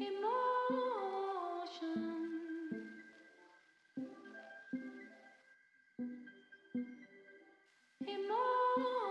Emotion. Emotion.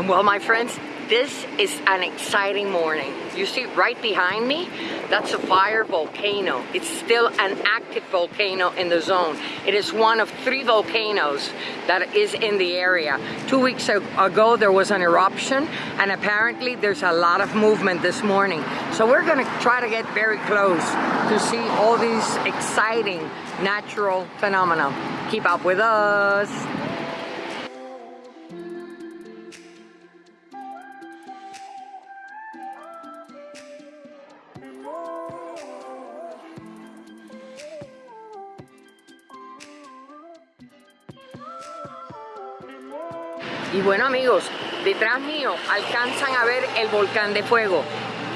And well, my friends, this is an exciting morning. You see right behind me, that's a fire volcano. It's still an active volcano in the zone. It is one of three volcanoes that is in the area. Two weeks ago, there was an eruption, and apparently there's a lot of movement this morning. So we're gonna try to get very close to see all these exciting natural phenomena. Keep up with us. Y bueno amigos, detrás mío alcanzan a ver el volcán de fuego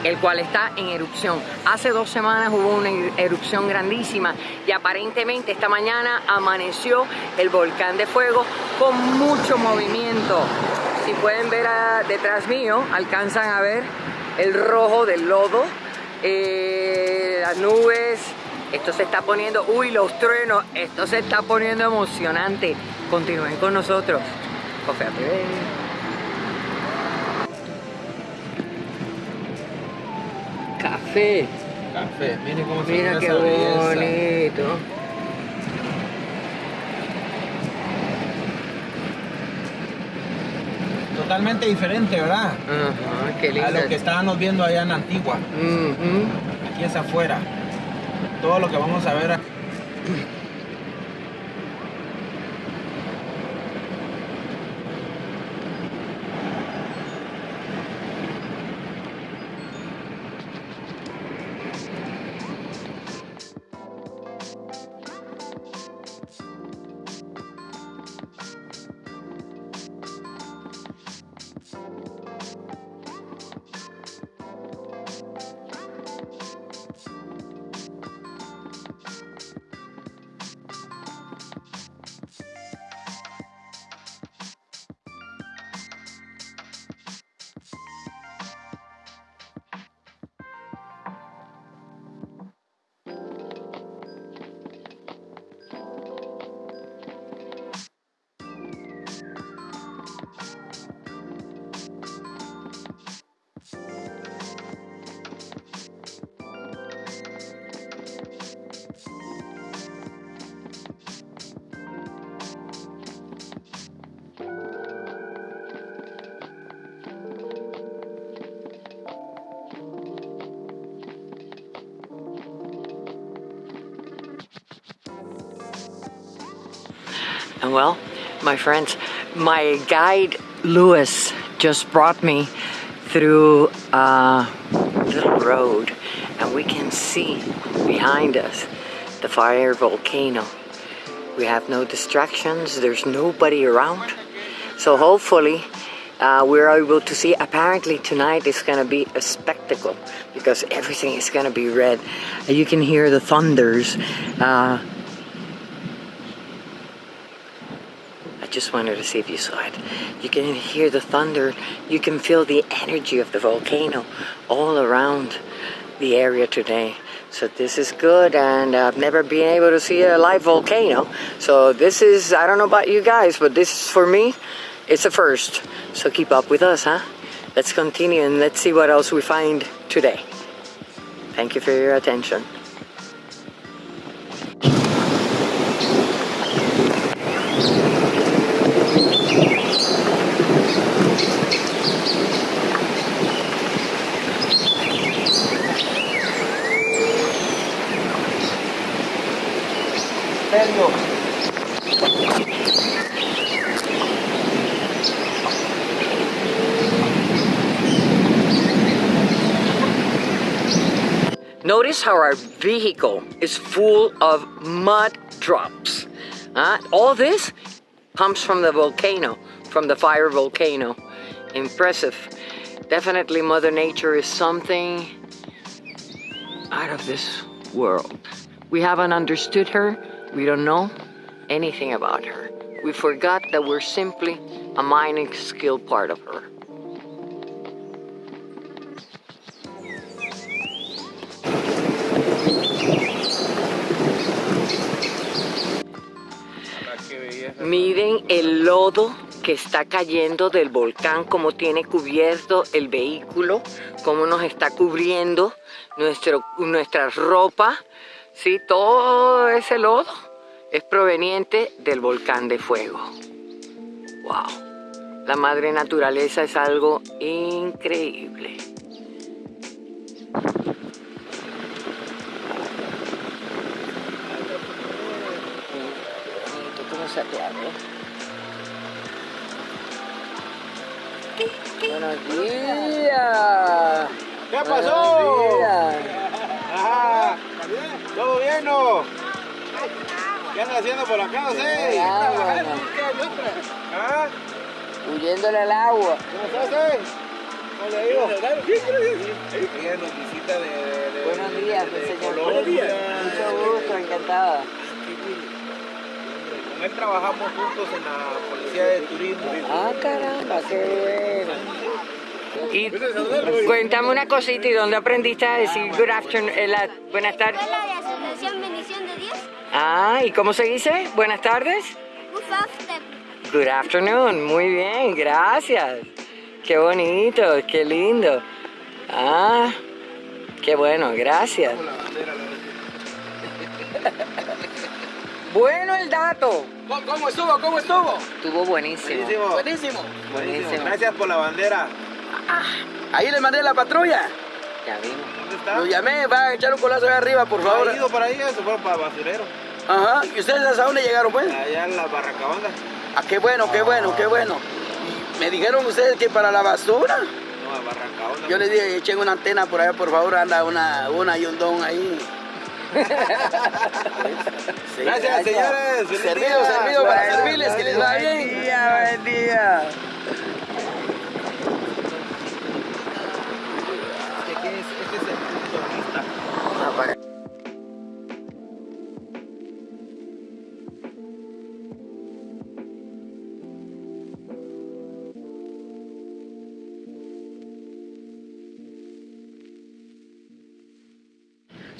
el cual está en erupción. Hace dos semanas hubo una erupción grandísima y aparentemente esta mañana amaneció el volcán de fuego con mucho movimiento. Si pueden ver detrás mío, alcanzan a ver el rojo del lodo, eh, las nubes, esto se está poniendo, uy los truenos, esto se está poniendo emocionante. Continúen con nosotros. Café Café. Café, miren cómo se Mira qué bonito. Totalmente diferente, ¿verdad? Ajá, qué lindo. A lo que estábamos viendo allá en Antigua. Aquí es afuera. Todo lo que vamos a ver aquí. Well, my friends, my guide Lewis just brought me through a little road and we can see behind us the fire volcano. We have no distractions, there's nobody around. So hopefully uh, we're able to see, apparently tonight is going to be a spectacle because everything is going to be red. You can hear the thunders. Uh, just wanted to see if you saw it. You can hear the thunder. You can feel the energy of the volcano all around the area today. So this is good and I've never been able to see a live volcano. So this is, I don't know about you guys, but this is for me, it's a first. So keep up with us, huh? Let's continue and let's see what else we find today. Thank you for your attention. Notice how our vehicle is full of mud drops. Uh, all this comes from the volcano, from the fire volcano. Impressive. Definitely Mother Nature is something out of this world. We haven't understood her, We don't know anything about her. We forgot that we're simply a mining skill part of her. Miren el lodo que está cayendo del volcán, cómo tiene cubierto el vehículo, cómo nos está cubriendo nuestro, nuestra ropa. Sí, todo ese lodo es proveniente del volcán de fuego. ¡Wow! La madre naturaleza es algo increíble. Buenos días. ¿Qué pasó? Ajá. ¿Todo bien no? ¿Qué andas haciendo por acá, no sé? ¿Ah? Huyéndole al agua. ¿Cómo estás, eh? ¿Cómo le digo? Ella nos visita de, de Buenos días, de señor. Colombia. Mucho gusto, encantada. Con él trabajamos juntos en la policía de turismo. Ah, caramba, qué bueno. Y cuéntame una cosita, ¿y dónde aprendiste a decir good afternoon, eh, la- buenas tardes? Bendición de Dios, Ah, ¿y cómo se dice? Buenas tardes. Good afternoon. Good afternoon, muy bien, gracias. Qué bonito, qué lindo. Ah, qué bueno, gracias. Bueno el dato. ¿Cómo, cómo estuvo? ¿Cómo estuvo? Estuvo buenísimo. Buenísimo. Buenísimo. Buenísimo. Gracias por la bandera. Ahí le mandé la patrulla. Ya vimos. ¿Dónde está? Lo llamé, va a echar un colazo allá arriba, por favor. ¿Ha ido para ahí? Se fueron para basurero. Ajá. ¿Y ustedes hasta dónde llegaron, pues? Allá en la Barracabanda. Ah, qué bueno, qué bueno, qué bueno. Y me dijeron ustedes que para la basura. No, a Barracabanda. Yo les dije, echen una antena por allá, por favor, anda una, una y un don ahí. Sí, Gracias, señores. Servido, servido para servirles, que les va Buen bien. día, buen día.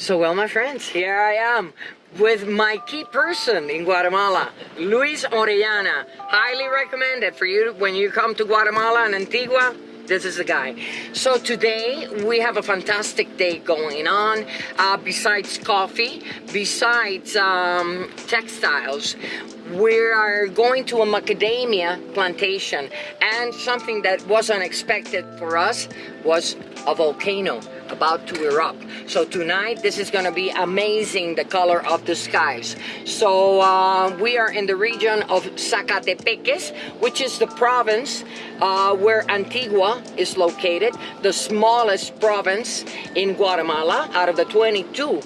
So, well, my friends, here I am with my key person in Guatemala, Luis Orellana. Highly recommended for you when you come to Guatemala and Antigua. This is the guy. So today we have a fantastic day going on. Uh, besides coffee, besides um, textiles, we are going to a macadamia plantation, and something that was unexpected for us was a volcano about to erupt. So tonight, this is going to be amazing, the color of the skies. So uh, we are in the region of Zacatepeques, which is the province uh, where Antigua is located, the smallest province in Guatemala out of the 22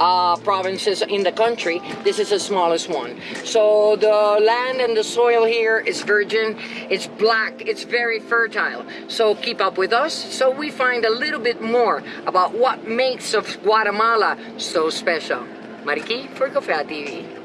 uh, provinces in the country, this is the smallest one. So the land and the soil here is virgin, it's black, it's very fertile. So keep up with us so we find a little bit more about what makes of Guatemala so special. Mariki for Cofea TV.